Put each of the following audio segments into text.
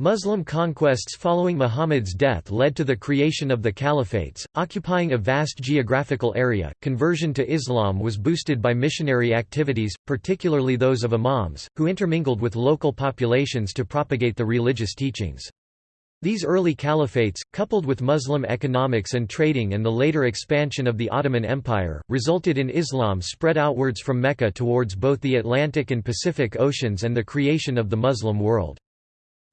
Muslim conquests following Muhammad's death led to the creation of the caliphates, occupying a vast geographical area. Conversion to Islam was boosted by missionary activities, particularly those of imams, who intermingled with local populations to propagate the religious teachings. These early caliphates, coupled with Muslim economics and trading and the later expansion of the Ottoman Empire, resulted in Islam spread outwards from Mecca towards both the Atlantic and Pacific Oceans and the creation of the Muslim world.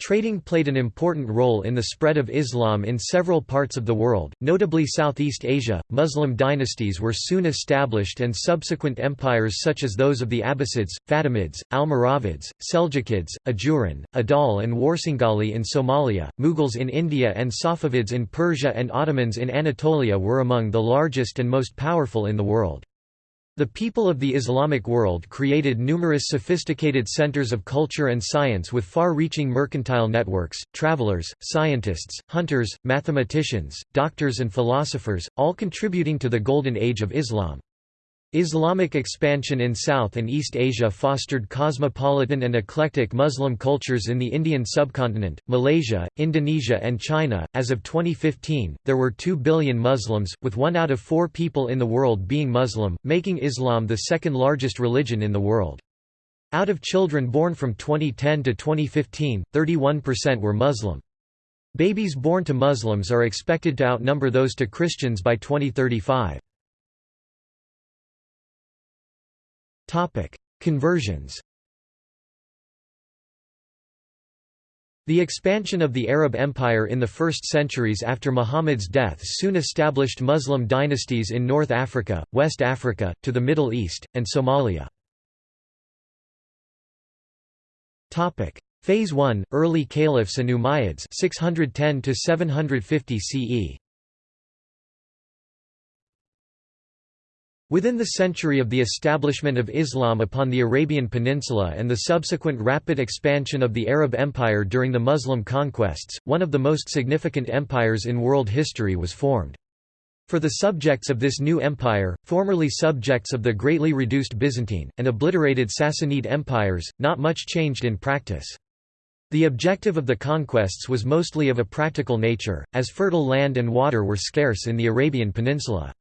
Trading played an important role in the spread of Islam in several parts of the world, notably Southeast Asia. Muslim dynasties were soon established and subsequent empires such as those of the Abbasids, Fatimids, Almoravids, Seljukids, Ajuran, Adal and Warsangali in Somalia, Mughals in India and Safavids in Persia and Ottomans in Anatolia were among the largest and most powerful in the world. The people of the Islamic world created numerous sophisticated centers of culture and science with far-reaching mercantile networks, travelers, scientists, hunters, mathematicians, doctors and philosophers, all contributing to the golden age of Islam. Islamic expansion in South and East Asia fostered cosmopolitan and eclectic Muslim cultures in the Indian subcontinent, Malaysia, Indonesia, and China. As of 2015, there were 2 billion Muslims, with one out of four people in the world being Muslim, making Islam the second largest religion in the world. Out of children born from 2010 to 2015, 31% were Muslim. Babies born to Muslims are expected to outnumber those to Christians by 2035. Topic: Conversions. The expansion of the Arab Empire in the first centuries after Muhammad's death soon established Muslim dynasties in North Africa, West Africa, to the Middle East, and Somalia. Phase 1 – Early Caliphs and Umayyads 610 750 CE Within the century of the establishment of Islam upon the Arabian Peninsula and the subsequent rapid expansion of the Arab Empire during the Muslim conquests, one of the most significant empires in world history was formed. For the subjects of this new empire, formerly subjects of the greatly reduced Byzantine, and obliterated Sassanid empires, not much changed in practice. The objective of the conquests was mostly of a practical nature, as fertile land and water were scarce in the Arabian Peninsula.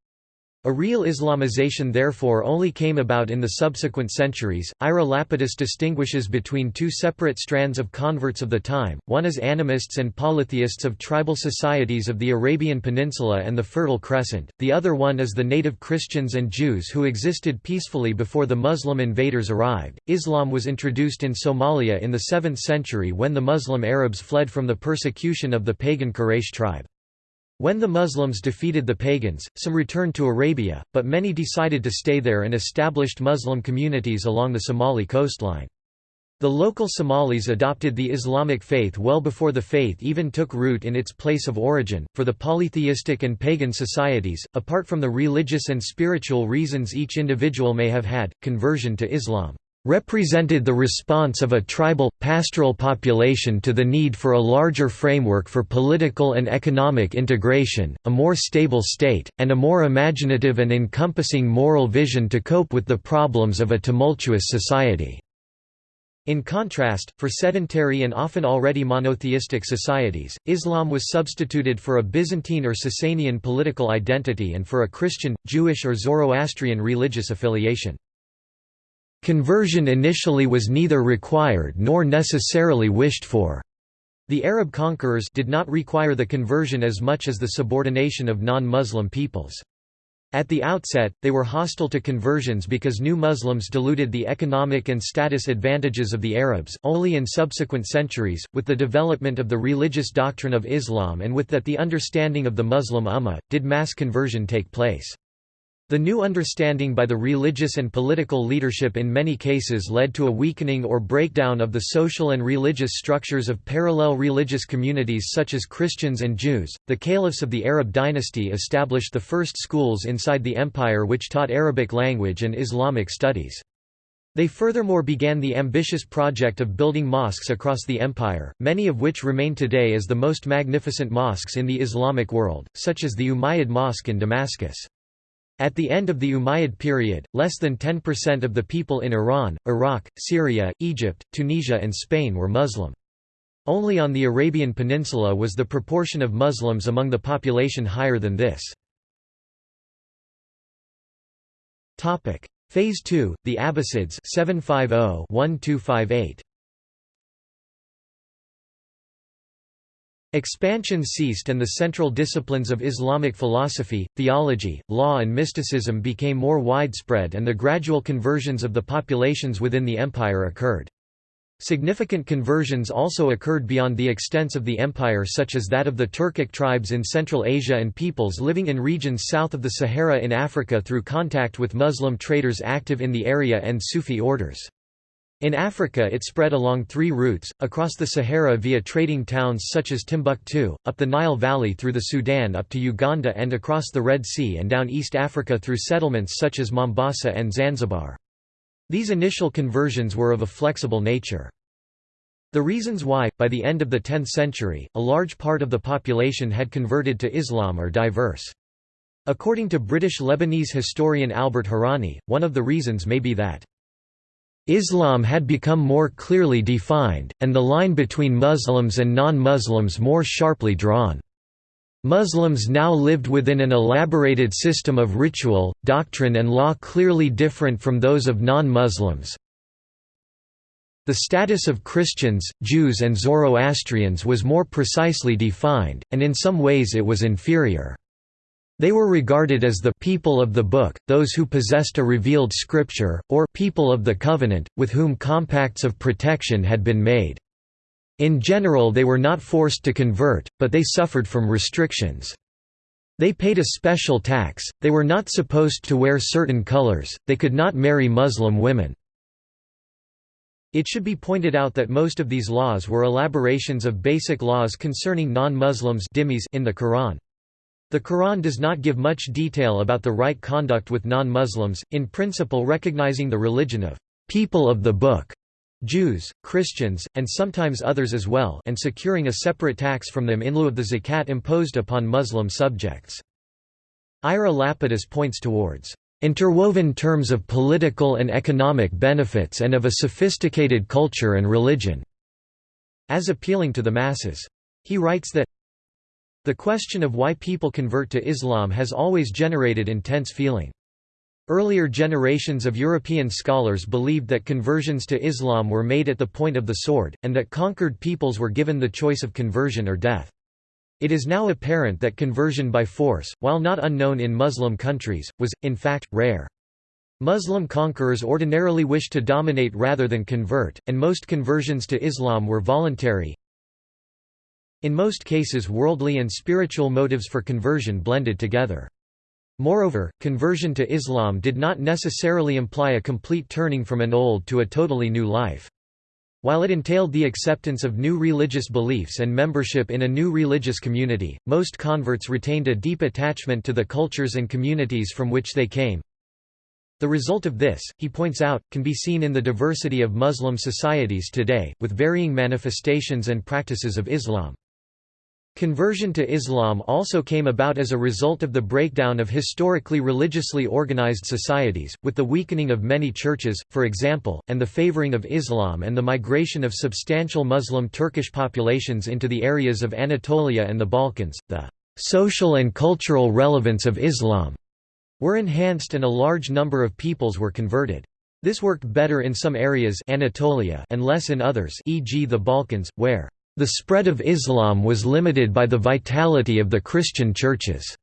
A real Islamization therefore only came about in the subsequent centuries. Ira Lapidus distinguishes between two separate strands of converts of the time, one as animists and polytheists of tribal societies of the Arabian Peninsula and the Fertile Crescent, the other one as the native Christians and Jews who existed peacefully before the Muslim invaders arrived. Islam was introduced in Somalia in the 7th century when the Muslim Arabs fled from the persecution of the pagan Quraysh tribe. When the Muslims defeated the pagans, some returned to Arabia, but many decided to stay there and established Muslim communities along the Somali coastline. The local Somalis adopted the Islamic faith well before the faith even took root in its place of origin. For the polytheistic and pagan societies, apart from the religious and spiritual reasons each individual may have had, conversion to Islam represented the response of a tribal, pastoral population to the need for a larger framework for political and economic integration, a more stable state, and a more imaginative and encompassing moral vision to cope with the problems of a tumultuous society. In contrast, for sedentary and often already monotheistic societies, Islam was substituted for a Byzantine or Sasanian political identity and for a Christian, Jewish or Zoroastrian religious affiliation. Conversion initially was neither required nor necessarily wished for. The Arab conquerors did not require the conversion as much as the subordination of non-Muslim peoples. At the outset, they were hostile to conversions because new Muslims diluted the economic and status advantages of the Arabs. Only in subsequent centuries, with the development of the religious doctrine of Islam and with that the understanding of the Muslim Ummah, did mass conversion take place. The new understanding by the religious and political leadership in many cases led to a weakening or breakdown of the social and religious structures of parallel religious communities such as Christians and Jews. The caliphs of the Arab dynasty established the first schools inside the empire which taught Arabic language and Islamic studies. They furthermore began the ambitious project of building mosques across the empire, many of which remain today as the most magnificent mosques in the Islamic world, such as the Umayyad Mosque in Damascus. At the end of the Umayyad period, less than 10% of the people in Iran, Iraq, Syria, Egypt, Tunisia and Spain were Muslim. Only on the Arabian Peninsula was the proportion of Muslims among the population higher than this. Phase 2, the Abbasids 750-1258. Expansion ceased and the central disciplines of Islamic philosophy, theology, law and mysticism became more widespread and the gradual conversions of the populations within the empire occurred. Significant conversions also occurred beyond the extents of the empire such as that of the Turkic tribes in Central Asia and peoples living in regions south of the Sahara in Africa through contact with Muslim traders active in the area and Sufi orders. In Africa it spread along three routes, across the Sahara via trading towns such as Timbuktu, up the Nile Valley through the Sudan up to Uganda and across the Red Sea and down East Africa through settlements such as Mombasa and Zanzibar. These initial conversions were of a flexible nature. The reasons why, by the end of the 10th century, a large part of the population had converted to Islam are diverse. According to British Lebanese historian Albert Hourani, one of the reasons may be that Islam had become more clearly defined, and the line between Muslims and non-Muslims more sharply drawn. Muslims now lived within an elaborated system of ritual, doctrine and law clearly different from those of non-Muslims. The status of Christians, Jews and Zoroastrians was more precisely defined, and in some ways it was inferior. They were regarded as the people of the book, those who possessed a revealed scripture, or people of the covenant, with whom compacts of protection had been made. In general they were not forced to convert, but they suffered from restrictions. They paid a special tax, they were not supposed to wear certain colors, they could not marry Muslim women. It should be pointed out that most of these laws were elaborations of basic laws concerning non-Muslims in the Quran. The Quran does not give much detail about the right conduct with non-Muslims, in principle recognizing the religion of people of the book, Jews, Christians, and sometimes others as well and securing a separate tax from them in lieu of the zakat imposed upon Muslim subjects. Ira Lapidus points towards interwoven terms of political and economic benefits and of a sophisticated culture and religion, as appealing to the masses. He writes that the question of why people convert to Islam has always generated intense feeling. Earlier generations of European scholars believed that conversions to Islam were made at the point of the sword, and that conquered peoples were given the choice of conversion or death. It is now apparent that conversion by force, while not unknown in Muslim countries, was, in fact, rare. Muslim conquerors ordinarily wished to dominate rather than convert, and most conversions to Islam were voluntary, in most cases worldly and spiritual motives for conversion blended together. Moreover, conversion to Islam did not necessarily imply a complete turning from an old to a totally new life. While it entailed the acceptance of new religious beliefs and membership in a new religious community, most converts retained a deep attachment to the cultures and communities from which they came. The result of this, he points out, can be seen in the diversity of Muslim societies today, with varying manifestations and practices of Islam. Conversion to Islam also came about as a result of the breakdown of historically religiously organized societies, with the weakening of many churches, for example, and the favoring of Islam and the migration of substantial Muslim Turkish populations into the areas of Anatolia and the Balkans. The social and cultural relevance of Islam were enhanced and a large number of peoples were converted. This worked better in some areas Anatolia and less in others e.g. the Balkans, where the spread of Islam was limited by the vitality of the Christian churches.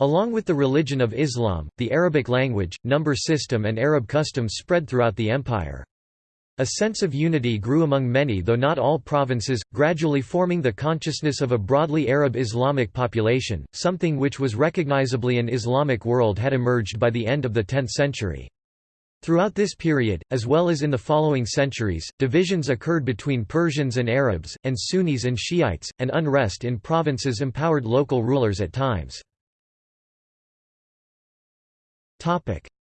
Along with the religion of Islam, the Arabic language, number system and Arab customs spread throughout the empire. A sense of unity grew among many though not all provinces, gradually forming the consciousness of a broadly Arab Islamic population, something which was recognizably an Islamic world had emerged by the end of the 10th century. Throughout this period, as well as in the following centuries, divisions occurred between Persians and Arabs, and Sunnis and Shiites, and unrest in provinces empowered local rulers at times.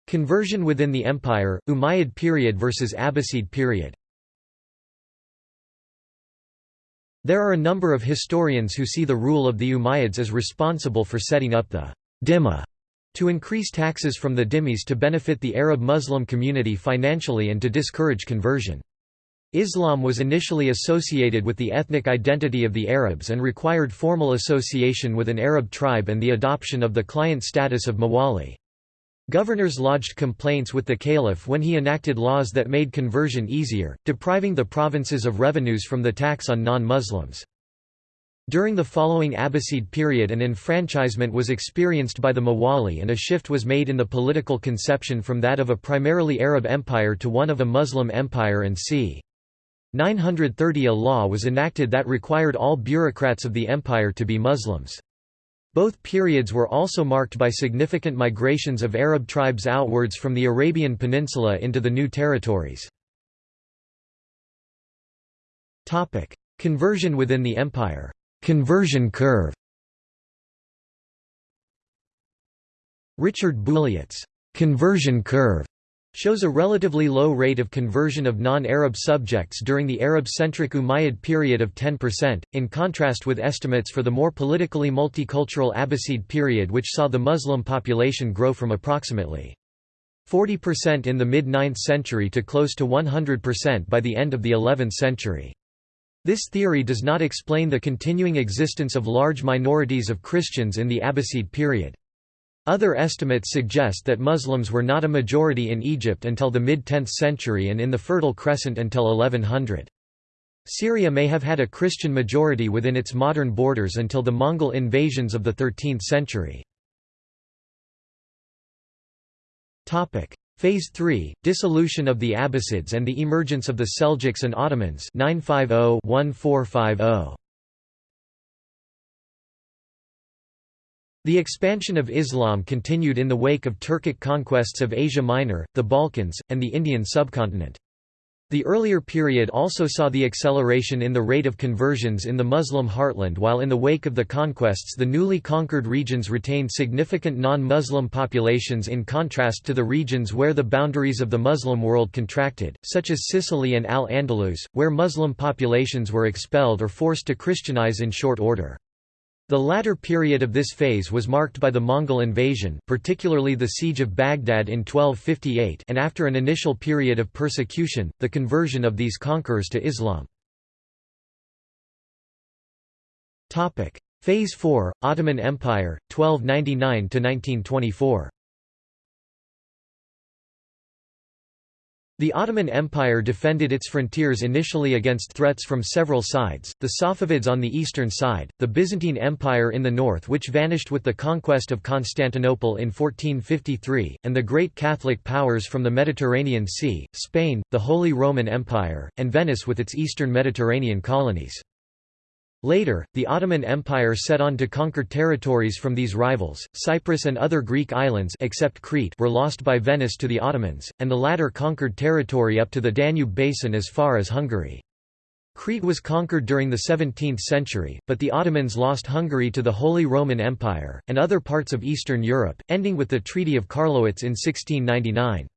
Conversion within the empire, Umayyad period versus Abbasid period There are a number of historians who see the rule of the Umayyads as responsible for setting up the dhimma to increase taxes from the dhimmis to benefit the Arab Muslim community financially and to discourage conversion. Islam was initially associated with the ethnic identity of the Arabs and required formal association with an Arab tribe and the adoption of the client status of mawali. Governors lodged complaints with the caliph when he enacted laws that made conversion easier, depriving the provinces of revenues from the tax on non-Muslims. During the following Abbasid period an enfranchisement was experienced by the Mawali and a shift was made in the political conception from that of a primarily Arab empire to one of a Muslim empire and c. 930 a law was enacted that required all bureaucrats of the empire to be Muslims. Both periods were also marked by significant migrations of Arab tribes outwards from the Arabian Peninsula into the new territories. Conversion within the empire Conversion curve Richard Bulliet's conversion curve shows a relatively low rate of conversion of non-Arab subjects during the Arab-centric Umayyad period of 10%, in contrast with estimates for the more politically multicultural Abbasid period which saw the Muslim population grow from approximately 40% in the mid-9th century to close to 100% by the end of the 11th century. This theory does not explain the continuing existence of large minorities of Christians in the Abbasid period. Other estimates suggest that Muslims were not a majority in Egypt until the mid-10th century and in the Fertile Crescent until 1100. Syria may have had a Christian majority within its modern borders until the Mongol invasions of the 13th century. Phase 3 – Dissolution of the Abbasids and the emergence of the Seljuks and Ottomans 950-1450. The expansion of Islam continued in the wake of Turkic conquests of Asia Minor, the Balkans, and the Indian subcontinent. The earlier period also saw the acceleration in the rate of conversions in the Muslim heartland while in the wake of the conquests the newly conquered regions retained significant non-Muslim populations in contrast to the regions where the boundaries of the Muslim world contracted, such as Sicily and Al-Andalus, where Muslim populations were expelled or forced to Christianize in short order. The latter period of this phase was marked by the Mongol invasion particularly the Siege of Baghdad in 1258 and after an initial period of persecution, the conversion of these conquerors to Islam. Phase 4, Ottoman Empire, 1299–1924 The Ottoman Empire defended its frontiers initially against threats from several sides, the Safavids on the eastern side, the Byzantine Empire in the north which vanished with the conquest of Constantinople in 1453, and the great Catholic powers from the Mediterranean Sea, Spain, the Holy Roman Empire, and Venice with its eastern Mediterranean colonies. Later, the Ottoman Empire set on to conquer territories from these rivals. Cyprus and other Greek islands except Crete were lost by Venice to the Ottomans, and the latter conquered territory up to the Danube basin as far as Hungary. Crete was conquered during the 17th century, but the Ottomans lost Hungary to the Holy Roman Empire, and other parts of Eastern Europe, ending with the Treaty of Karlowitz in 1699.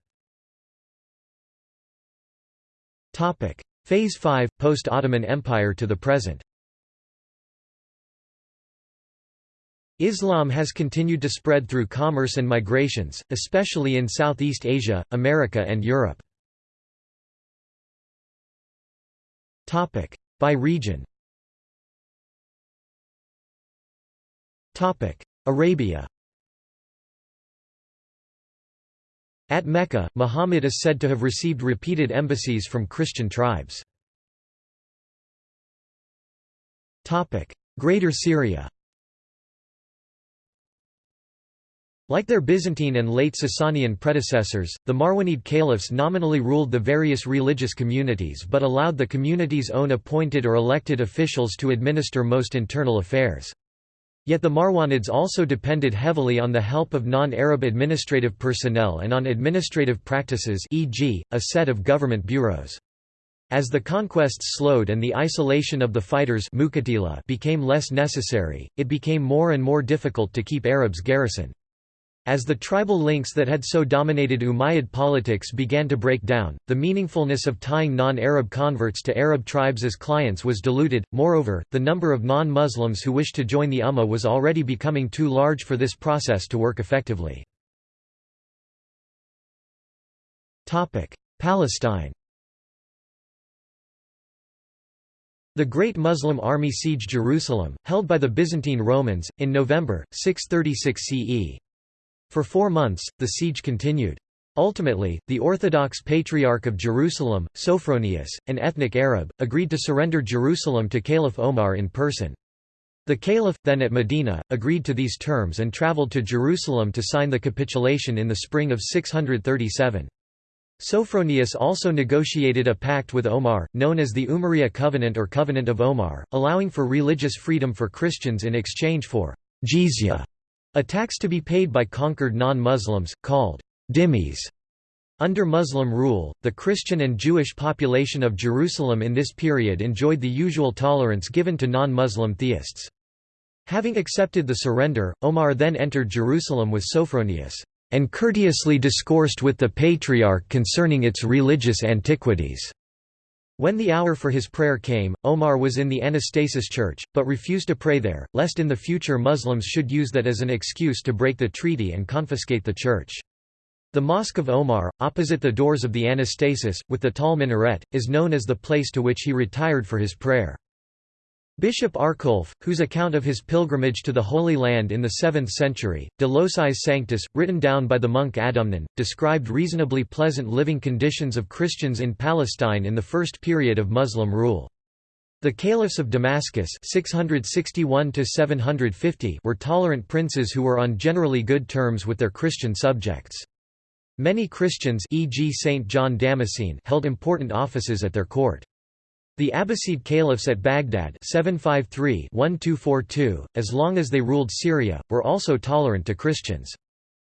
Phase 5 – Post-Ottoman Empire to the present Islam has continued to spread through commerce and migrations, especially in Southeast Asia, America and Europe. By region. Arabia. At Mecca, Muhammad is said to have received repeated embassies from Christian tribes. Greater Syria Like their Byzantine and late Sasanian predecessors, the Marwanid caliphs nominally ruled the various religious communities but allowed the community's own appointed or elected officials to administer most internal affairs. Yet the Marwanids also depended heavily on the help of non-Arab administrative personnel and on administrative practices e.g., a set of government bureaus. As the conquests slowed and the isolation of the fighters became less necessary, it became more and more difficult to keep Arabs garrisoned. As the tribal links that had so dominated Umayyad politics began to break down, the meaningfulness of tying non-Arab converts to Arab tribes as clients was diluted. Moreover, the number of non-Muslims who wished to join the Ummah was already becoming too large for this process to work effectively. Palestine The Great Muslim Army sieged Jerusalem, held by the Byzantine Romans, in November, 636 CE. For four months, the siege continued. Ultimately, the Orthodox Patriarch of Jerusalem, Sophronius, an ethnic Arab, agreed to surrender Jerusalem to Caliph Omar in person. The Caliph, then at Medina, agreed to these terms and travelled to Jerusalem to sign the capitulation in the spring of 637. Sophronius also negotiated a pact with Omar, known as the Umariyya Covenant or Covenant of Omar, allowing for religious freedom for Christians in exchange for jizya, a tax to be paid by conquered non-Muslims, called dhimmis. Under Muslim rule, the Christian and Jewish population of Jerusalem in this period enjoyed the usual tolerance given to non-Muslim theists. Having accepted the surrender, Omar then entered Jerusalem with Sophronius, and courteously discoursed with the Patriarch concerning its religious antiquities. When the hour for his prayer came, Omar was in the Anastasis church, but refused to pray there, lest in the future Muslims should use that as an excuse to break the treaty and confiscate the church. The Mosque of Omar, opposite the doors of the Anastasis, with the tall minaret, is known as the place to which he retired for his prayer. Bishop Arculf, whose account of his pilgrimage to the Holy Land in the 7th century, De Locis Sanctis, written down by the monk Adomnan, described reasonably pleasant living conditions of Christians in Palestine in the first period of Muslim rule. The caliphs of Damascus 661 were tolerant princes who were on generally good terms with their Christian subjects. Many Christians e.g. Saint John Damascene held important offices at their court. The Abbasid caliphs at Baghdad 753-1242, as long as they ruled Syria, were also tolerant to Christians.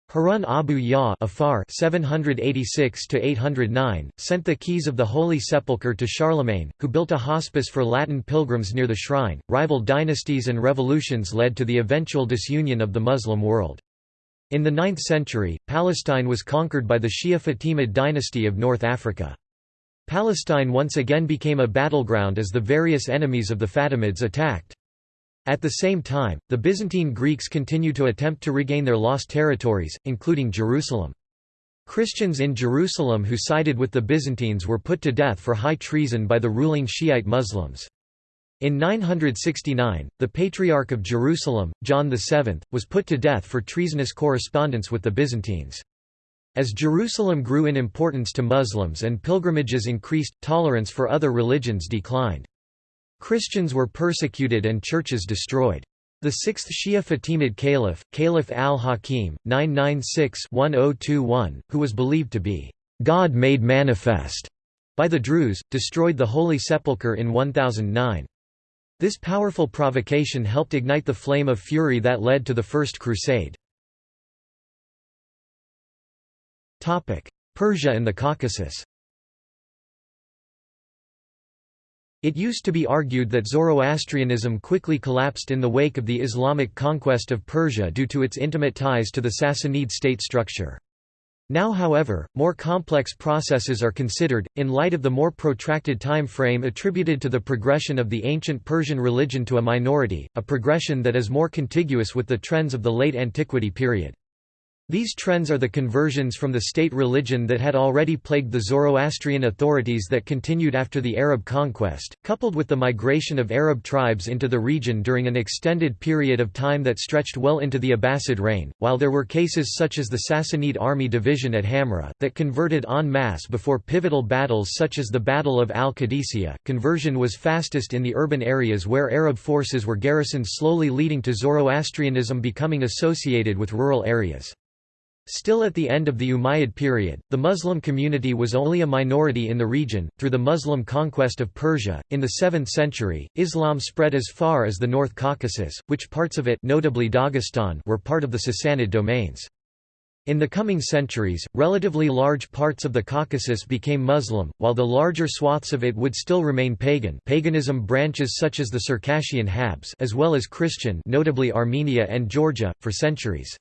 Harun Abu Ya Afar 786 sent the keys of the Holy Sepulchre to Charlemagne, who built a hospice for Latin pilgrims near the shrine. Rival dynasties and revolutions led to the eventual disunion of the Muslim world. In the 9th century, Palestine was conquered by the Shia Fatimid dynasty of North Africa. Palestine once again became a battleground as the various enemies of the Fatimids attacked. At the same time, the Byzantine Greeks continued to attempt to regain their lost territories, including Jerusalem. Christians in Jerusalem who sided with the Byzantines were put to death for high treason by the ruling Shiite Muslims. In 969, the Patriarch of Jerusalem, John VII, was put to death for treasonous correspondence with the Byzantines. As Jerusalem grew in importance to Muslims and pilgrimages increased, tolerance for other religions declined. Christians were persecuted and churches destroyed. The sixth Shia Fatimid Caliph, Caliph al-Hakim, 996-1021, who was believed to be God made manifest by the Druze, destroyed the Holy Sepulchre in 1009. This powerful provocation helped ignite the flame of fury that led to the First Crusade. Persia and the Caucasus It used to be argued that Zoroastrianism quickly collapsed in the wake of the Islamic conquest of Persia due to its intimate ties to the Sassanid state structure. Now however, more complex processes are considered, in light of the more protracted time frame attributed to the progression of the ancient Persian religion to a minority, a progression that is more contiguous with the trends of the late antiquity period. These trends are the conversions from the state religion that had already plagued the Zoroastrian authorities that continued after the Arab conquest, coupled with the migration of Arab tribes into the region during an extended period of time that stretched well into the Abbasid reign, while there were cases such as the Sassanid army division at Hamra, that converted en masse before pivotal battles such as the Battle of Al-Qadisiyah. Conversion was fastest in the urban areas where Arab forces were garrisoned slowly leading to Zoroastrianism becoming associated with rural areas. Still at the end of the Umayyad period, the Muslim community was only a minority in the region. Through the Muslim conquest of Persia, in the 7th century, Islam spread as far as the North Caucasus, which parts of it notably Dagestan were part of the Sassanid domains. In the coming centuries, relatively large parts of the Caucasus became Muslim, while the larger swaths of it would still remain pagan paganism branches such as the Circassian Habs as well as Christian notably Armenia and Georgia, for centuries.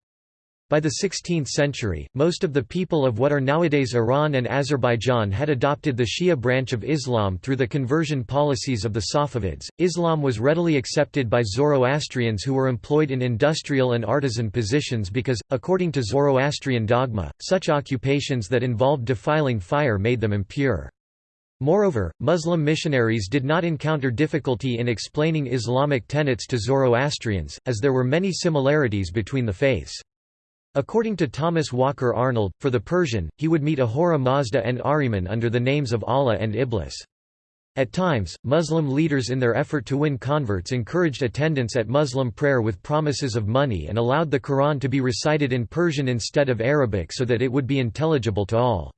By the 16th century, most of the people of what are nowadays Iran and Azerbaijan had adopted the Shia branch of Islam through the conversion policies of the Safavids. Islam was readily accepted by Zoroastrians who were employed in industrial and artisan positions because, according to Zoroastrian dogma, such occupations that involved defiling fire made them impure. Moreover, Muslim missionaries did not encounter difficulty in explaining Islamic tenets to Zoroastrians, as there were many similarities between the faiths. According to Thomas Walker Arnold, for the Persian, he would meet Ahura Mazda and Ahriman under the names of Allah and Iblis. At times, Muslim leaders in their effort to win converts encouraged attendance at Muslim prayer with promises of money and allowed the Quran to be recited in Persian instead of Arabic so that it would be intelligible to all.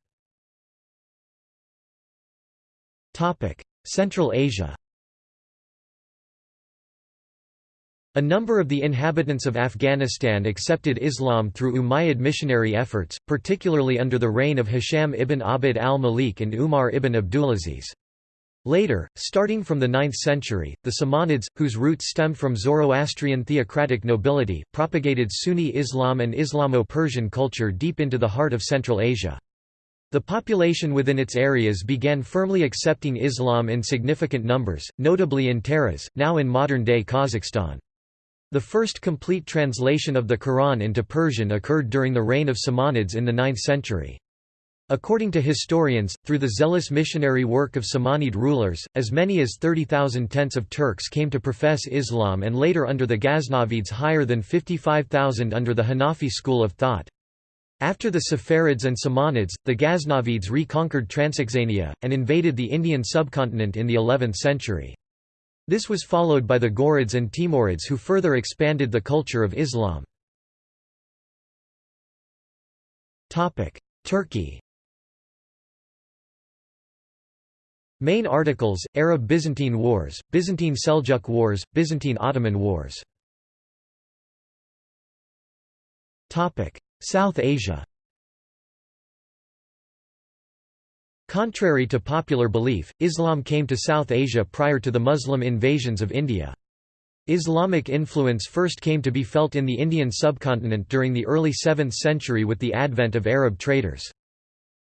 Central Asia A number of the inhabitants of Afghanistan accepted Islam through Umayyad missionary efforts, particularly under the reign of Hisham ibn Abd al-Malik and Umar ibn Abdulaziz. Later, starting from the 9th century, the Samanids, whose roots stemmed from Zoroastrian theocratic nobility, propagated Sunni Islam and Islamo-Persian culture deep into the heart of Central Asia. The population within its areas began firmly accepting Islam in significant numbers, notably in Taraz, now in modern-day Kazakhstan. The first complete translation of the Quran into Persian occurred during the reign of Samanids in the 9th century. According to historians, through the zealous missionary work of Samanid rulers, as many as 30,000 tents of Turks came to profess Islam and later under the Ghaznavids higher than 55,000 under the Hanafi school of thought. After the Saffarids and Samanids, the Ghaznavids reconquered Transoxania, and invaded the Indian subcontinent in the 11th century. This was followed by the Ghurids and Timurids who further expanded the culture of Islam. Turkey. Main articles, Arab-Byzantine Wars, Byzantine-Seljuk Wars, Byzantine-Ottoman Wars. South Asia Contrary to popular belief, Islam came to South Asia prior to the Muslim invasions of India. Islamic influence first came to be felt in the Indian subcontinent during the early 7th century with the advent of Arab traders.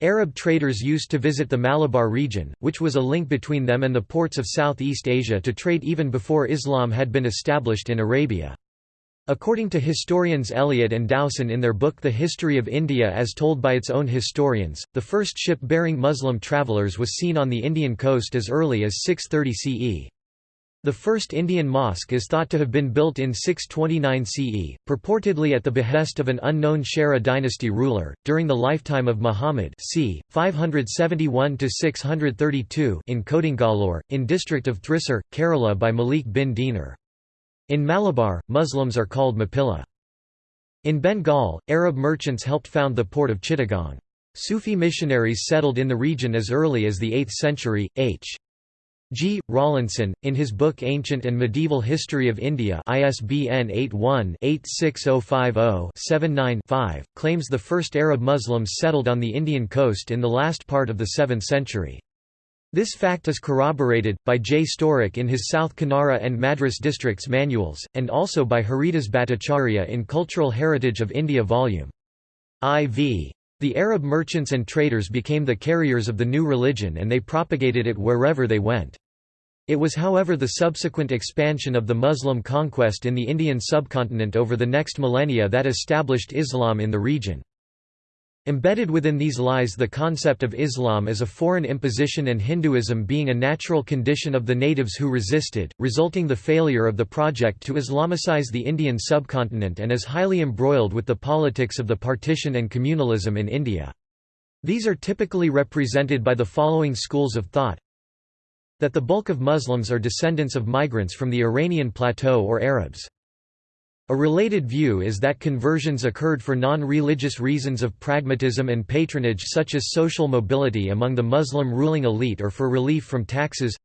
Arab traders used to visit the Malabar region, which was a link between them and the ports of Southeast Asia to trade even before Islam had been established in Arabia. According to historians Elliot and Dowson in their book The History of India as told by its own historians, the first ship bearing Muslim travellers was seen on the Indian coast as early as 630 CE. The first Indian mosque is thought to have been built in 629 CE, purportedly at the behest of an unknown Chera dynasty ruler, during the lifetime of Muhammad c. 571–632 in Kodungallur, in district of Thrissur, Kerala by Malik bin Dinar. In Malabar, Muslims are called Mappila. In Bengal, Arab merchants helped found the port of Chittagong. Sufi missionaries settled in the region as early as the 8th century. H. G. Rawlinson, in his book Ancient and Medieval History of India ISBN 81-86050-79-5, claims the first Arab Muslims settled on the Indian coast in the last part of the 7th century. This fact is corroborated, by J. Sturrock in his South Kanara and Madras districts manuals, and also by Haridas Bhattacharya in Cultural Heritage of India Vol. IV. The Arab merchants and traders became the carriers of the new religion and they propagated it wherever they went. It was however the subsequent expansion of the Muslim conquest in the Indian subcontinent over the next millennia that established Islam in the region. Embedded within these lies the concept of Islam as a foreign imposition and Hinduism being a natural condition of the natives who resisted, resulting the failure of the project to Islamicize the Indian subcontinent and is highly embroiled with the politics of the partition and communalism in India. These are typically represented by the following schools of thought that the bulk of Muslims are descendants of migrants from the Iranian plateau or Arabs. A related view is that conversions occurred for non-religious reasons of pragmatism and patronage such as social mobility among the Muslim ruling elite or for relief from taxes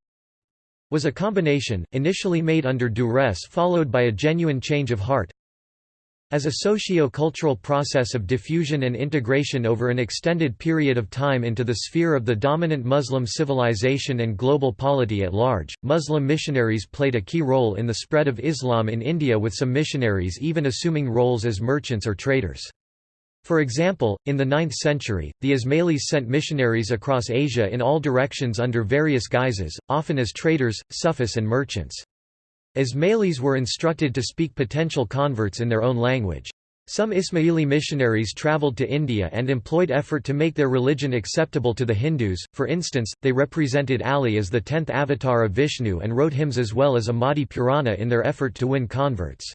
was a combination, initially made under duress followed by a genuine change of heart, as a socio-cultural process of diffusion and integration over an extended period of time into the sphere of the dominant Muslim civilization and global polity at large, Muslim missionaries played a key role in the spread of Islam in India with some missionaries even assuming roles as merchants or traders. For example, in the 9th century, the Ismailis sent missionaries across Asia in all directions under various guises, often as traders, sufis and merchants. Ismailis were instructed to speak potential converts in their own language. Some Ismaili missionaries travelled to India and employed effort to make their religion acceptable to the Hindus, for instance, they represented Ali as the tenth avatar of Vishnu and wrote hymns as well as a Mahdi Purana in their effort to win converts.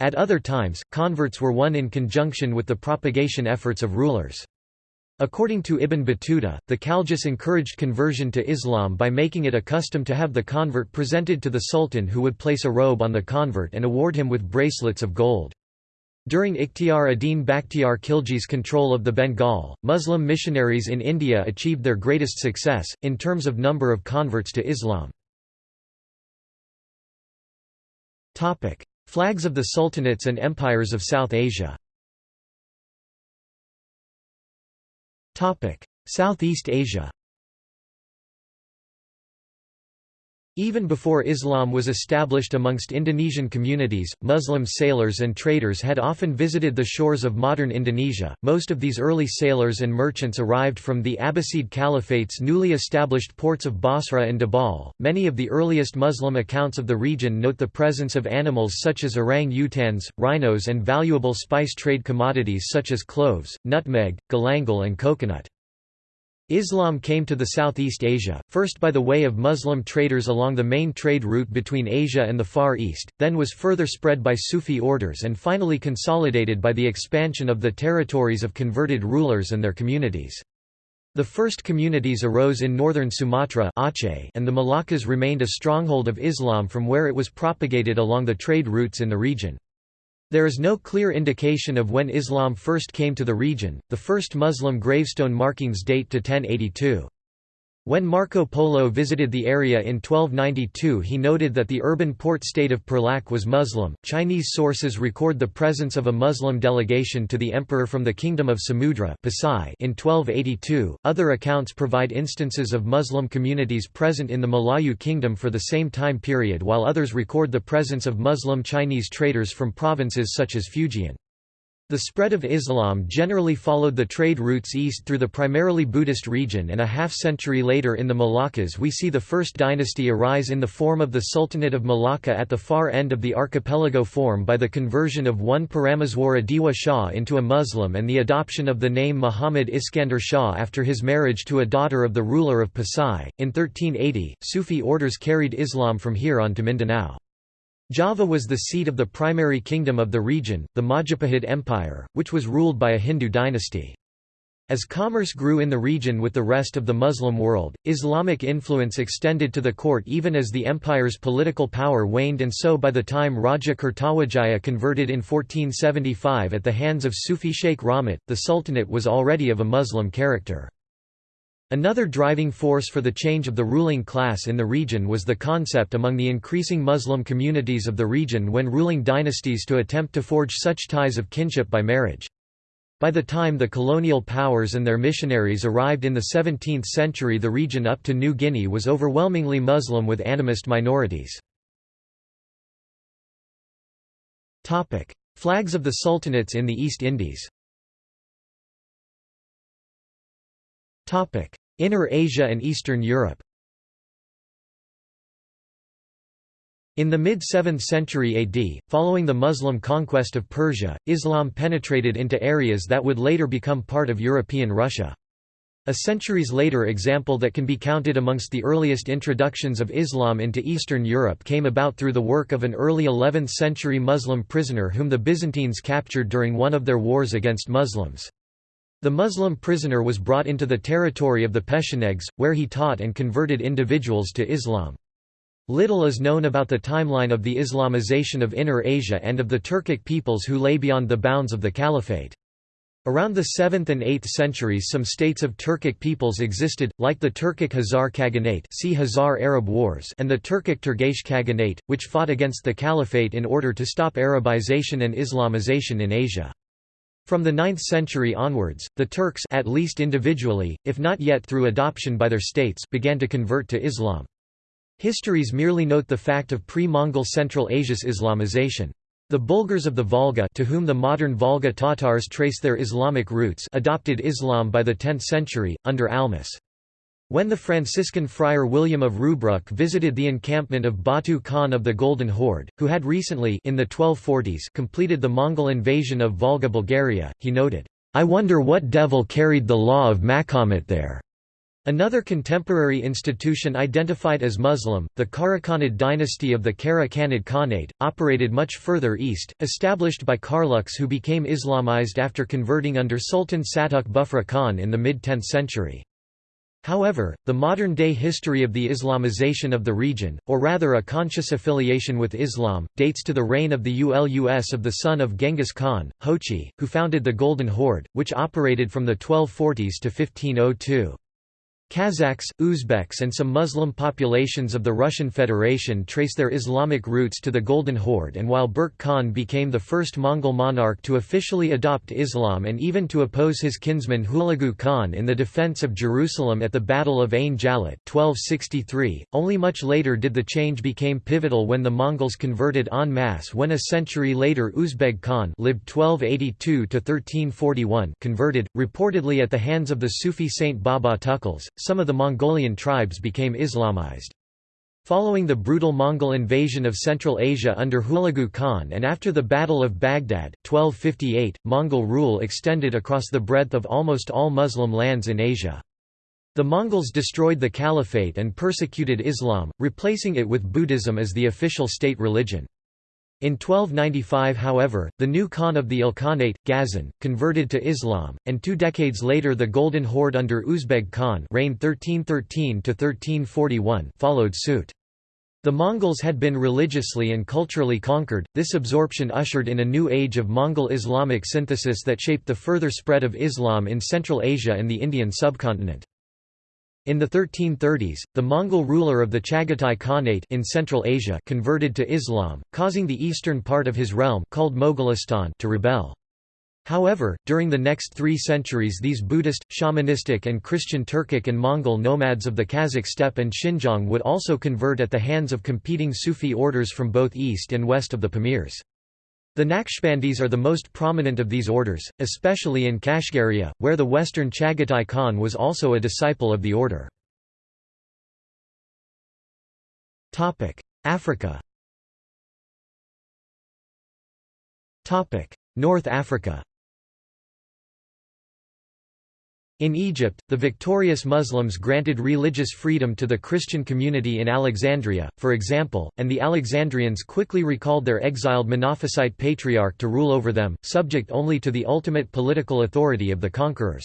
At other times, converts were won in conjunction with the propagation efforts of rulers. According to Ibn Battuta, the Khaljis encouraged conversion to Islam by making it a custom to have the convert presented to the sultan who would place a robe on the convert and award him with bracelets of gold. During Ikhtiar ad-Din Bakhtiar Khilji's control of the Bengal, Muslim missionaries in India achieved their greatest success, in terms of number of converts to Islam. Flags of the sultanates and empires of South Asia Southeast Asia Even before Islam was established amongst Indonesian communities, Muslim sailors and traders had often visited the shores of modern Indonesia. Most of these early sailors and merchants arrived from the Abbasid Caliphate's newly established ports of Basra and Debal. Many of the earliest Muslim accounts of the region note the presence of animals such as orang-utans, rhinos, and valuable spice trade commodities such as cloves, nutmeg, galangal, and coconut. Islam came to the Southeast Asia, first by the way of Muslim traders along the main trade route between Asia and the Far East, then was further spread by Sufi orders and finally consolidated by the expansion of the territories of converted rulers and their communities. The first communities arose in northern Sumatra and the Malaccas remained a stronghold of Islam from where it was propagated along the trade routes in the region. There is no clear indication of when Islam first came to the region, the first Muslim gravestone markings date to 1082. When Marco Polo visited the area in 1292 he noted that the urban port state of Perlak was Muslim. Chinese sources record the presence of a Muslim delegation to the emperor from the kingdom of Samudra in 1282. Other accounts provide instances of Muslim communities present in the Malayu kingdom for the same time period while others record the presence of Muslim Chinese traders from provinces such as Fujian. The spread of Islam generally followed the trade routes east through the primarily Buddhist region and a half-century later in the Moluccas we see the first dynasty arise in the form of the Sultanate of Malacca at the far end of the archipelago form by the conversion of one Parameswara Dewa Shah into a Muslim and the adoption of the name Muhammad Iskandar Shah after his marriage to a daughter of the ruler of Pasai. In 1380, Sufi orders carried Islam from here on to Mindanao. Java was the seat of the primary kingdom of the region, the Majapahit Empire, which was ruled by a Hindu dynasty. As commerce grew in the region with the rest of the Muslim world, Islamic influence extended to the court even as the empire's political power waned and so by the time Raja Kertawijaya converted in 1475 at the hands of Sufi Sheikh Rahmat, the sultanate was already of a Muslim character. Another driving force for the change of the ruling class in the region was the concept among the increasing Muslim communities of the region when ruling dynasties to attempt to forge such ties of kinship by marriage. By the time the colonial powers and their missionaries arrived in the 17th century the region up to New Guinea was overwhelmingly Muslim with animist minorities. Flags of the sultanates in the East Indies Inner Asia and Eastern Europe In the mid-7th century AD, following the Muslim conquest of Persia, Islam penetrated into areas that would later become part of European Russia. A centuries later example that can be counted amongst the earliest introductions of Islam into Eastern Europe came about through the work of an early 11th century Muslim prisoner whom the Byzantines captured during one of their wars against Muslims. The Muslim prisoner was brought into the territory of the Pechenegs, where he taught and converted individuals to Islam. Little is known about the timeline of the Islamization of Inner Asia and of the Turkic peoples who lay beyond the bounds of the Caliphate. Around the 7th and 8th centuries some states of Turkic peoples existed, like the Turkic Khazar Khaganate see Khazar Arab Wars and the Turkic Turgesh Khaganate, which fought against the Caliphate in order to stop Arabization and Islamization in Asia. From the 9th century onwards, the Turks at least individually, if not yet through adoption by their states began to convert to Islam. Histories merely note the fact of pre-Mongol Central Asia's Islamization. The Bulgars of the Volga to whom the modern Volga Tatars trace their Islamic roots adopted Islam by the 10th century, under Almas. When the Franciscan friar William of Rubruck visited the encampment of Batu Khan of the Golden Horde, who had recently in the 1240s completed the Mongol invasion of Volga Bulgaria, he noted, "'I wonder what devil carried the law of Makhomet there?' Another contemporary institution identified as Muslim, the Karakhanid dynasty of the Kara Khanid Khanate, operated much further east, established by Karluks who became Islamized after converting under Sultan Satuk Bughra Khan in the mid-10th century. However, the modern-day history of the Islamization of the region, or rather a conscious affiliation with Islam, dates to the reign of the Ulus of the son of Genghis Khan, Jochi, who founded the Golden Horde, which operated from the 1240s to 1502. Kazakhs, Uzbeks and some Muslim populations of the Russian Federation trace their Islamic roots to the Golden Horde and while Berke Khan became the first Mongol monarch to officially adopt Islam and even to oppose his kinsman Hulagu Khan in the defense of Jerusalem at the Battle of Ain Jalut 1263, only much later did the change became pivotal when the Mongols converted en masse when a century later Uzbeg Khan lived 1282 converted, reportedly at the hands of the Sufi saint Baba Tukles, some of the Mongolian tribes became Islamized. Following the brutal Mongol invasion of Central Asia under Hulagu Khan and after the Battle of Baghdad, 1258, Mongol rule extended across the breadth of almost all Muslim lands in Asia. The Mongols destroyed the caliphate and persecuted Islam, replacing it with Buddhism as the official state religion. In 1295 however, the new Khan of the Ilkhanate, Ghazan, converted to Islam, and two decades later the Golden Horde under Uzbeg Khan reigned 1313 followed suit. The Mongols had been religiously and culturally conquered, this absorption ushered in a new age of Mongol Islamic synthesis that shaped the further spread of Islam in Central Asia and the Indian subcontinent. In the 1330s, the Mongol ruler of the Chagatai Khanate in Central Asia converted to Islam, causing the eastern part of his realm called Mogolistan to rebel. However, during the next three centuries these Buddhist, shamanistic and Christian Turkic and Mongol nomads of the Kazakh steppe and Xinjiang would also convert at the hands of competing Sufi orders from both east and west of the Pamirs. The Naqshbandis are the most prominent of these orders, especially in Kashgaria, where the western Chagatai Khan was also a disciple of the order. Africa North Africa In Egypt, the victorious Muslims granted religious freedom to the Christian community in Alexandria, for example, and the Alexandrians quickly recalled their exiled Monophysite patriarch to rule over them, subject only to the ultimate political authority of the conquerors.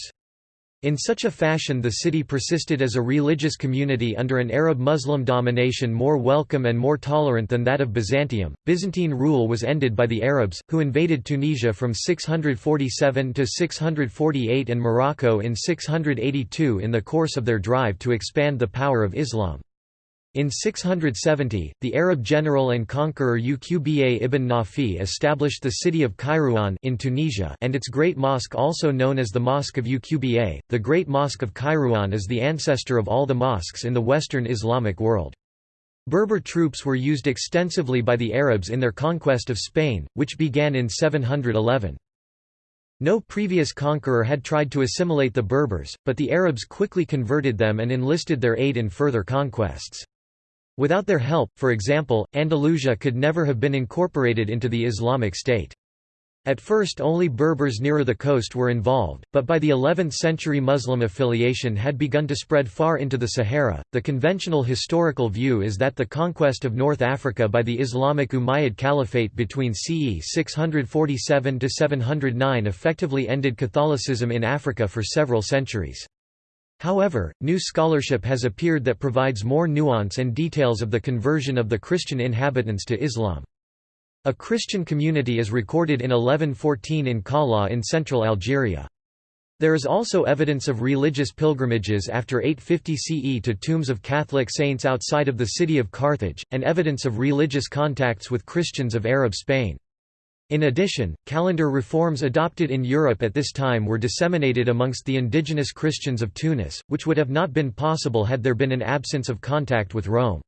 In such a fashion the city persisted as a religious community under an Arab-Muslim domination more welcome and more tolerant than that of Byzantium. Byzantine rule was ended by the Arabs, who invaded Tunisia from 647 to 648 and Morocco in 682 in the course of their drive to expand the power of Islam. In 670, the Arab general and conqueror Uqba ibn Nafi established the city of Kairouan in Tunisia and its Great Mosque also known as the Mosque of Uqba. The Great Mosque of Kairouan is the ancestor of all the mosques in the Western Islamic world. Berber troops were used extensively by the Arabs in their conquest of Spain, which began in 711. No previous conqueror had tried to assimilate the Berbers, but the Arabs quickly converted them and enlisted their aid in further conquests. Without their help, for example, Andalusia could never have been incorporated into the Islamic State. At first only Berbers nearer the coast were involved, but by the 11th century Muslim affiliation had begun to spread far into the Sahara. The conventional historical view is that the conquest of North Africa by the Islamic Umayyad Caliphate between CE 647 to 709 effectively ended Catholicism in Africa for several centuries. However, new scholarship has appeared that provides more nuance and details of the conversion of the Christian inhabitants to Islam. A Christian community is recorded in 1114 in Kala in central Algeria. There is also evidence of religious pilgrimages after 850 CE to tombs of Catholic saints outside of the city of Carthage, and evidence of religious contacts with Christians of Arab Spain. In addition, calendar reforms adopted in Europe at this time were disseminated amongst the indigenous Christians of Tunis, which would have not been possible had there been an absence of contact with Rome.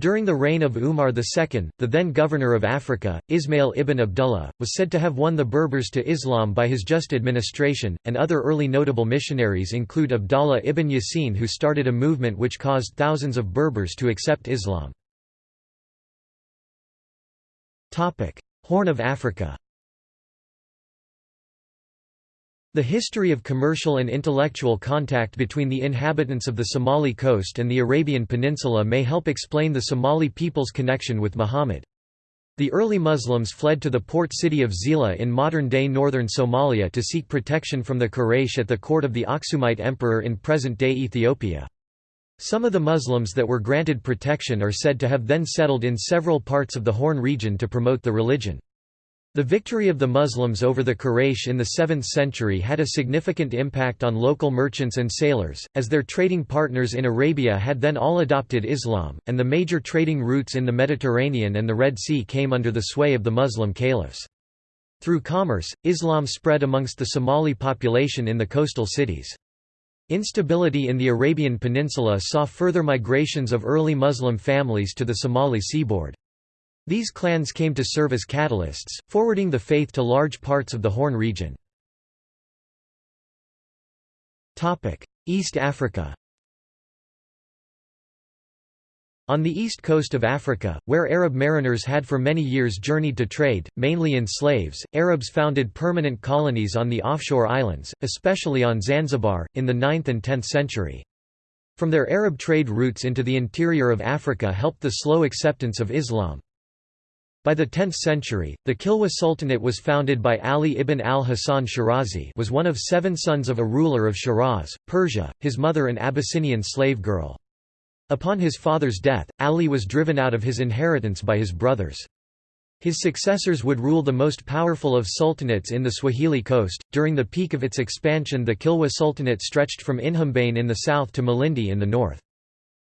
During the reign of Umar II, the then governor of Africa, Ismail ibn Abdullah, was said to have won the Berbers to Islam by his just administration, and other early notable missionaries include Abdallah ibn Yasin who started a movement which caused thousands of Berbers to accept Islam. Horn of Africa The history of commercial and intellectual contact between the inhabitants of the Somali coast and the Arabian Peninsula may help explain the Somali people's connection with Muhammad. The early Muslims fled to the port city of Zeila in modern-day northern Somalia to seek protection from the Quraysh at the court of the Aksumite emperor in present-day Ethiopia. Some of the Muslims that were granted protection are said to have then settled in several parts of the Horn region to promote the religion. The victory of the Muslims over the Quraysh in the 7th century had a significant impact on local merchants and sailors, as their trading partners in Arabia had then all adopted Islam, and the major trading routes in the Mediterranean and the Red Sea came under the sway of the Muslim caliphs. Through commerce, Islam spread amongst the Somali population in the coastal cities. Instability in the Arabian Peninsula saw further migrations of early Muslim families to the Somali seaboard. These clans came to serve as catalysts, forwarding the faith to large parts of the Horn region. East Africa On the east coast of Africa, where Arab mariners had for many years journeyed to trade, mainly in slaves, Arabs founded permanent colonies on the offshore islands, especially on Zanzibar, in the 9th and 10th century. From their Arab trade routes into the interior of Africa helped the slow acceptance of Islam. By the 10th century, the Kilwa Sultanate was founded by Ali ibn al-Hasan Shirazi was one of seven sons of a ruler of Shiraz, Persia, his mother an Abyssinian slave girl. Upon his father's death, Ali was driven out of his inheritance by his brothers. His successors would rule the most powerful of sultanates in the Swahili coast. During the peak of its expansion, the Kilwa Sultanate stretched from Inhambane in the south to Malindi in the north.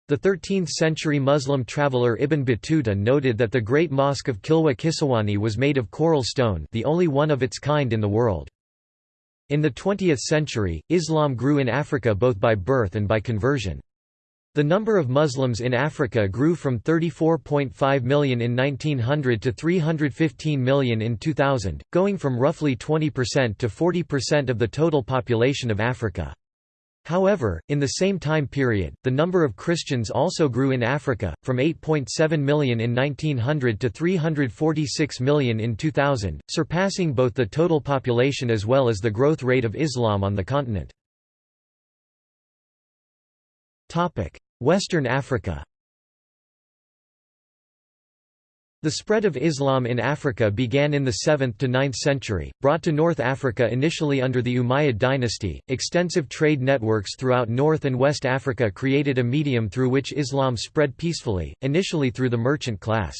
The 13th-century Muslim traveller Ibn Battuta noted that the Great Mosque of Kilwa Kisiwani was made of coral stone the only one of its kind in the world. In the 20th century, Islam grew in Africa both by birth and by conversion. The number of Muslims in Africa grew from 34.5 million in 1900 to 315 million in 2000, going from roughly 20% to 40% of the total population of Africa. However, in the same time period, the number of Christians also grew in Africa, from 8.7 million in 1900 to 346 million in 2000, surpassing both the total population as well as the growth rate of Islam on the continent. Western Africa The spread of Islam in Africa began in the 7th to 9th century, brought to North Africa initially under the Umayyad dynasty. Extensive trade networks throughout North and West Africa created a medium through which Islam spread peacefully, initially through the merchant class.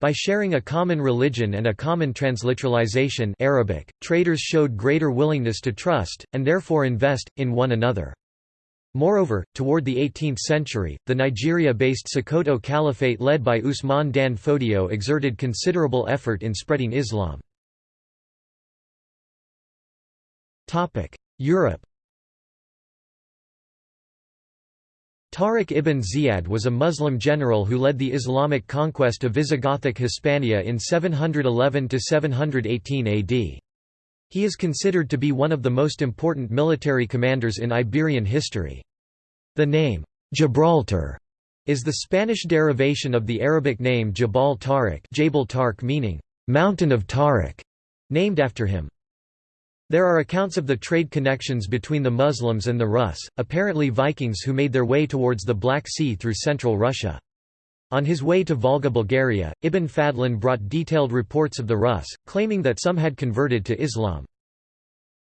By sharing a common religion and a common transliteralization Arabic, traders showed greater willingness to trust, and therefore invest, in one another. Moreover, toward the 18th century, the Nigeria-based Sokoto Caliphate led by Usman Dan Fodio exerted considerable effort in spreading Islam. Europe Tariq ibn Ziyad was a Muslim general who led the Islamic conquest of Visigothic Hispania in 711–718 AD. He is considered to be one of the most important military commanders in Iberian history. The name, Gibraltar, is the Spanish derivation of the Arabic name Jabal Tariq Jabal Tarq meaning, Mountain of Tariq, named after him. There are accounts of the trade connections between the Muslims and the Rus, apparently Vikings who made their way towards the Black Sea through central Russia. On his way to Volga Bulgaria, Ibn Fadlan brought detailed reports of the Rus, claiming that some had converted to Islam.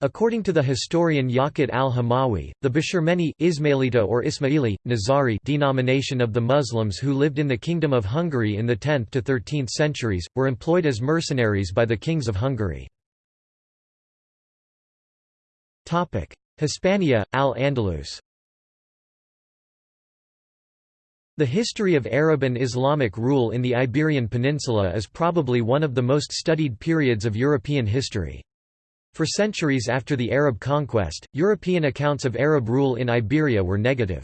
According to the historian Yaqut al-Hamawi, the Bashirmeni Ismailita or Ismaili, Nazari denomination of the Muslims who lived in the Kingdom of Hungary in the 10th to 13th centuries, were employed as mercenaries by the kings of Hungary. Hispania, al-Andalus The history of Arab and Islamic rule in the Iberian Peninsula is probably one of the most studied periods of European history. For centuries after the Arab conquest, European accounts of Arab rule in Iberia were negative.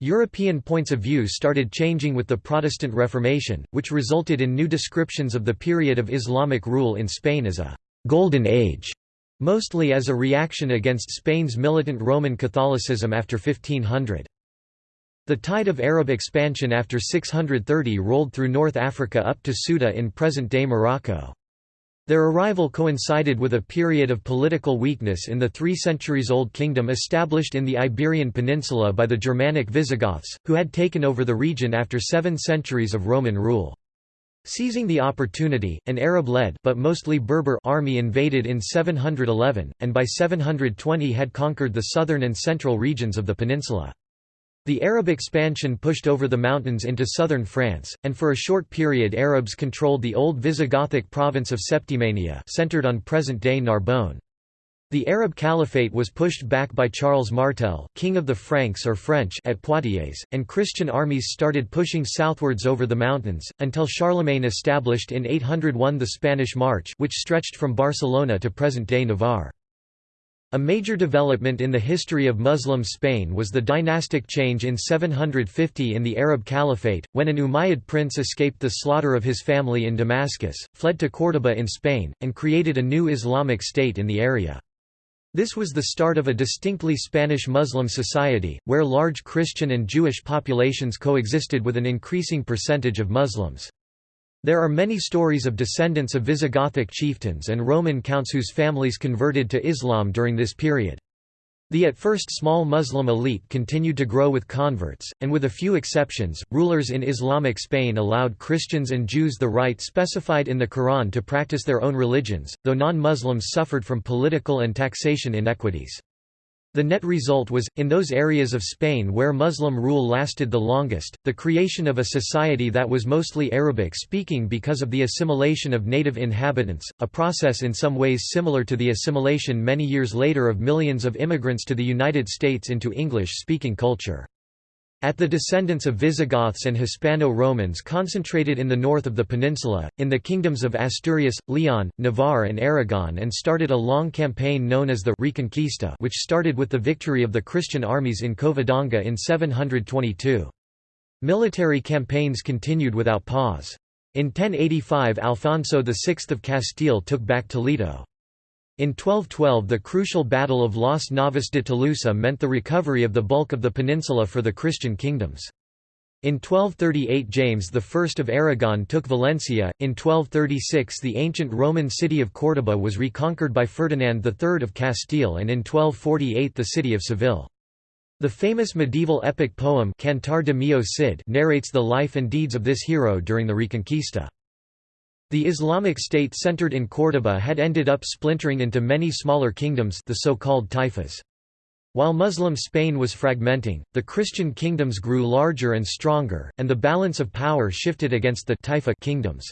European points of view started changing with the Protestant Reformation, which resulted in new descriptions of the period of Islamic rule in Spain as a «golden age», mostly as a reaction against Spain's militant Roman Catholicism after 1500. The tide of Arab expansion after 630 rolled through North Africa up to Ceuta in present-day Morocco. Their arrival coincided with a period of political weakness in the three centuries-old kingdom established in the Iberian Peninsula by the Germanic Visigoths, who had taken over the region after seven centuries of Roman rule. Seizing the opportunity, an Arab-led but mostly Berber army invaded in 711, and by 720 had conquered the southern and central regions of the peninsula. The Arab expansion pushed over the mountains into southern France, and for a short period Arabs controlled the old Visigothic province of Septimania centered on present-day Narbonne. The Arab Caliphate was pushed back by Charles Martel king of the Franks or French at Poitiers, and Christian armies started pushing southwards over the mountains, until Charlemagne established in 801 the Spanish March which stretched from Barcelona to present-day Navarre. A major development in the history of Muslim Spain was the dynastic change in 750 in the Arab Caliphate, when an Umayyad prince escaped the slaughter of his family in Damascus, fled to Córdoba in Spain, and created a new Islamic state in the area. This was the start of a distinctly Spanish Muslim society, where large Christian and Jewish populations coexisted with an increasing percentage of Muslims. There are many stories of descendants of Visigothic chieftains and Roman counts whose families converted to Islam during this period. The at first small Muslim elite continued to grow with converts, and with a few exceptions, rulers in Islamic Spain allowed Christians and Jews the right specified in the Quran to practice their own religions, though non-Muslims suffered from political and taxation inequities. The net result was, in those areas of Spain where Muslim rule lasted the longest, the creation of a society that was mostly Arabic-speaking because of the assimilation of native inhabitants, a process in some ways similar to the assimilation many years later of millions of immigrants to the United States into English-speaking culture. At the descendants of Visigoths and Hispano-Romans concentrated in the north of the peninsula, in the kingdoms of Asturias, Leon, Navarre and Aragon and started a long campaign known as the Reconquista which started with the victory of the Christian armies in Covadonga in 722. Military campaigns continued without pause. In 1085 Alfonso VI of Castile took back Toledo. In 1212 the crucial Battle of Las Navas de Tolosa meant the recovery of the bulk of the peninsula for the Christian kingdoms. In 1238 James I of Aragon took Valencia, in 1236 the ancient Roman city of Córdoba was reconquered by Ferdinand III of Castile and in 1248 the city of Seville. The famous medieval epic poem Cantar de Mio Cid narrates the life and deeds of this hero during the Reconquista. The Islamic State centered in Córdoba had ended up splintering into many smaller kingdoms the so-called taifas. While Muslim Spain was fragmenting, the Christian kingdoms grew larger and stronger, and the balance of power shifted against the taifa kingdoms.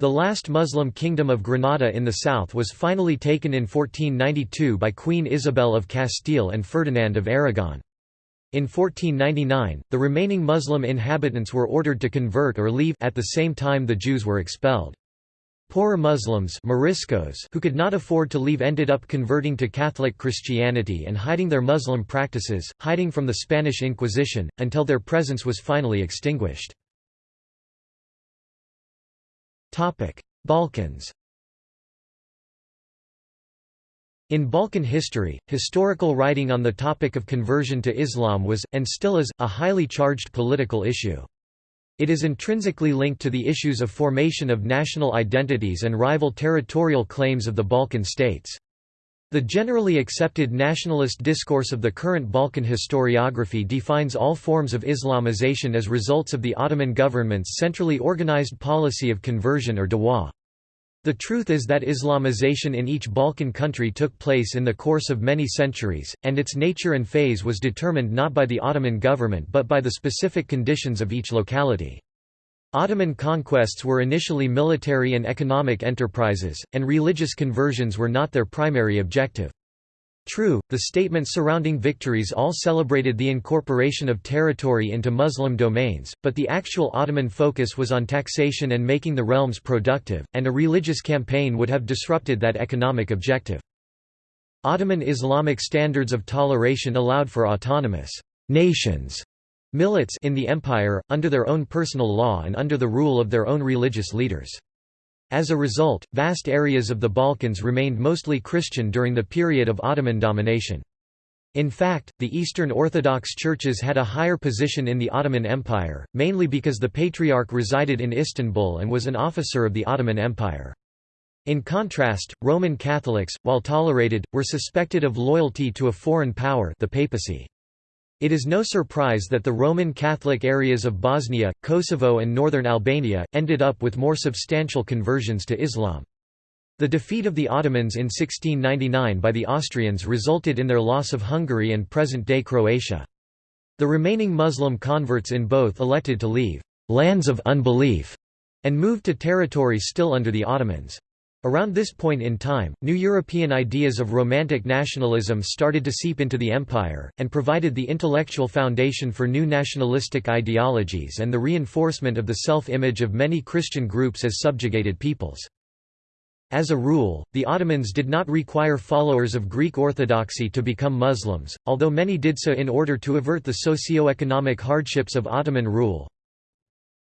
The last Muslim kingdom of Granada in the south was finally taken in 1492 by Queen Isabel of Castile and Ferdinand of Aragon. In 1499, the remaining Muslim inhabitants were ordered to convert or leave at the same time the Jews were expelled. Poorer Muslims Moriscos who could not afford to leave ended up converting to Catholic Christianity and hiding their Muslim practices, hiding from the Spanish Inquisition, until their presence was finally extinguished. Balkans In Balkan history, historical writing on the topic of conversion to Islam was, and still is, a highly charged political issue. It is intrinsically linked to the issues of formation of national identities and rival territorial claims of the Balkan states. The generally accepted nationalist discourse of the current Balkan historiography defines all forms of Islamization as results of the Ottoman government's centrally organized policy of conversion or dawah. The truth is that Islamization in each Balkan country took place in the course of many centuries, and its nature and phase was determined not by the Ottoman government but by the specific conditions of each locality. Ottoman conquests were initially military and economic enterprises, and religious conversions were not their primary objective. True, the statements surrounding victories all celebrated the incorporation of territory into Muslim domains, but the actual Ottoman focus was on taxation and making the realms productive, and a religious campaign would have disrupted that economic objective. Ottoman Islamic standards of toleration allowed for autonomous nations, millets in the empire, under their own personal law and under the rule of their own religious leaders. As a result, vast areas of the Balkans remained mostly Christian during the period of Ottoman domination. In fact, the Eastern Orthodox churches had a higher position in the Ottoman Empire, mainly because the Patriarch resided in Istanbul and was an officer of the Ottoman Empire. In contrast, Roman Catholics, while tolerated, were suspected of loyalty to a foreign power the papacy. It is no surprise that the Roman Catholic areas of Bosnia, Kosovo and northern Albania, ended up with more substantial conversions to Islam. The defeat of the Ottomans in 1699 by the Austrians resulted in their loss of Hungary and present-day Croatia. The remaining Muslim converts in both elected to leave «lands of unbelief» and moved to territories still under the Ottomans. Around this point in time, new European ideas of Romantic nationalism started to seep into the empire, and provided the intellectual foundation for new nationalistic ideologies and the reinforcement of the self-image of many Christian groups as subjugated peoples. As a rule, the Ottomans did not require followers of Greek Orthodoxy to become Muslims, although many did so in order to avert the socio-economic hardships of Ottoman rule,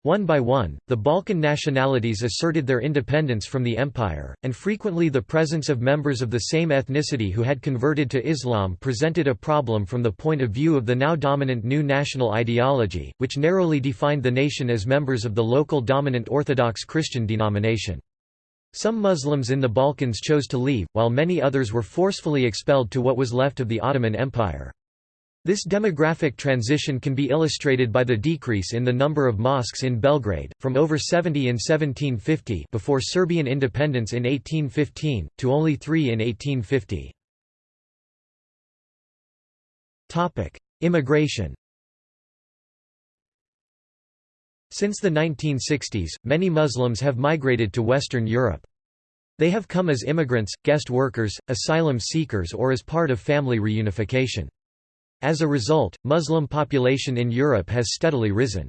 one by one, the Balkan nationalities asserted their independence from the empire, and frequently the presence of members of the same ethnicity who had converted to Islam presented a problem from the point of view of the now dominant new national ideology, which narrowly defined the nation as members of the local dominant Orthodox Christian denomination. Some Muslims in the Balkans chose to leave, while many others were forcefully expelled to what was left of the Ottoman Empire. This demographic transition can be illustrated by the decrease in the number of mosques in Belgrade, from over 70 in 1750 before Serbian independence in 1815, to only three in 1850. Immigration Since the 1960s, many Muslims have migrated to Western Europe. They have come as immigrants, guest workers, asylum seekers or as part of family reunification. As a result, Muslim population in Europe has steadily risen.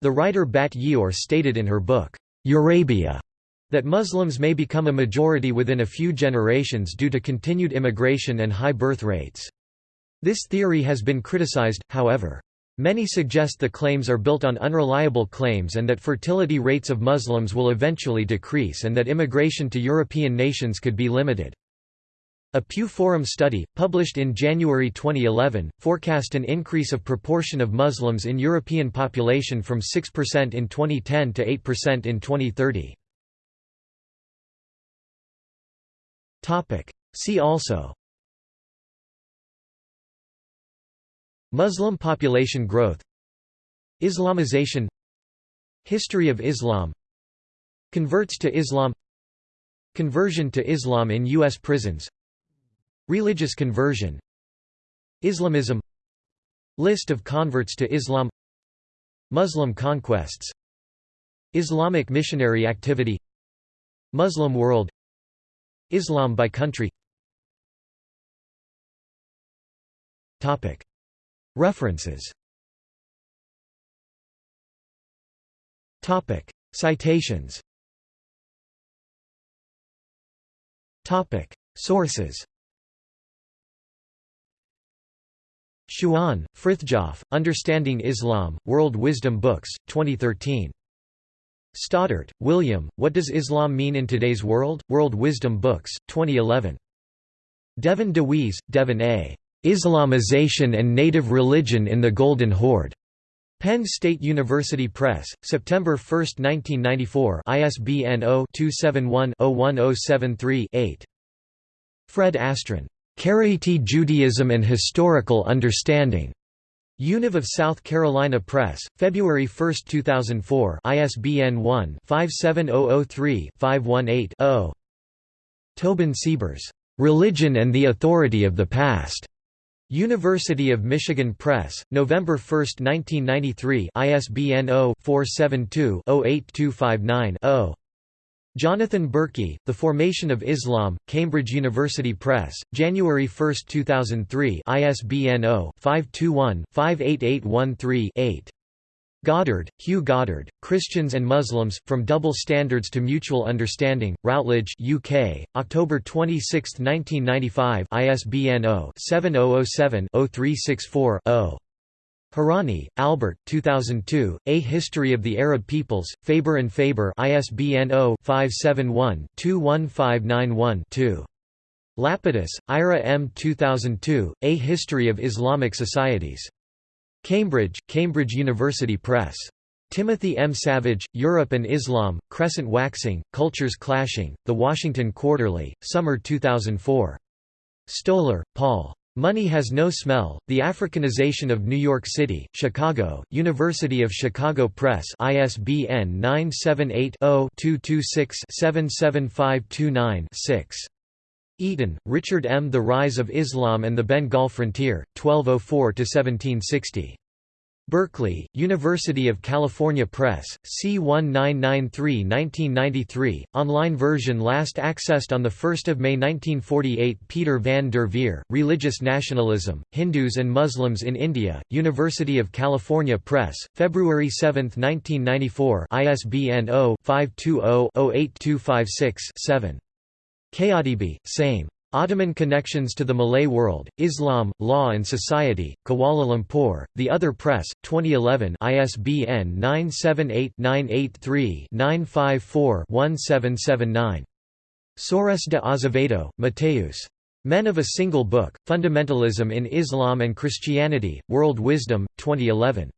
The writer Bat Ye'or stated in her book, Eurabia, that Muslims may become a majority within a few generations due to continued immigration and high birth rates. This theory has been criticized, however. Many suggest the claims are built on unreliable claims and that fertility rates of Muslims will eventually decrease and that immigration to European nations could be limited. A Pew Forum study, published in January 2011, forecast an increase of proportion of Muslims in European population from 6% in 2010 to 8% in 2030. See also. Muslim population growth. Islamization. History of Islam. Converts to Islam. Conversion to Islam in U.S. prisons Religious conversion. Islamism. List of converts to Islam. Muslim conquests. Islamic missionary activity. Muslim world. Islam by country. References. Citations. Sources Schuon, Frithjof, Understanding Islam, World Wisdom Books, 2013. Stoddart, William, What Does Islam Mean in Today's World? World Wisdom Books, 2011. Devin DeWeese, Devin A. Islamization and Native Religion in the Golden Horde. Penn State University Press, September 1, 1994 ISBN 0-271-01073-8. Fred Astren. Karaite Judaism and Historical Understanding. Univ of South Carolina Press, February 1, 2004 ISBN 1-57003-518-0. Tobin Siebers. Religion and the Authority of the Past. University of Michigan Press, November 1, 1993 ISBN 0-472-08259-0. Jonathan Berkey, The Formation of Islam, Cambridge University Press, January 1, 2003 ISBN 0-521-58813-8. Goddard, Hugh Goddard, Christians and Muslims, From Double Standards to Mutual Understanding, Routledge UK, October 26, 1995 ISBN 0-7007-0364-0. Hourani, Albert 2002, A History of the Arab Peoples, Faber and Faber ISBN 0-571-21591-2. Lapidus, Ira M. 2002, A History of Islamic Societies. Cambridge, Cambridge University Press. Timothy M. Savage, Europe and Islam, Crescent Waxing, Cultures Clashing, The Washington Quarterly, Summer 2004. Stoller, Paul. Money Has No Smell, The Africanization of New York City, Chicago, University of Chicago Press ISBN 978-0-226-77529-6. Eaton, Richard M. The Rise of Islam and the Bengal Frontier, 1204–1760. Berkeley, University of California Press, C1993-1993, online version last accessed on 1 May 1948 Peter van der Veer, Religious Nationalism, Hindus and Muslims in India, University of California Press, February 7, 1994 ISBN 0-520-08256-7. Kayadibi, Saim. Ottoman Connections to the Malay World, Islam, Law and Society, Kuala Lumpur, The Other Press, 2011 ISBN 978-983-954-1779. Soares de Azevedo, Mateus. Men of a Single Book, Fundamentalism in Islam and Christianity, World Wisdom, 2011.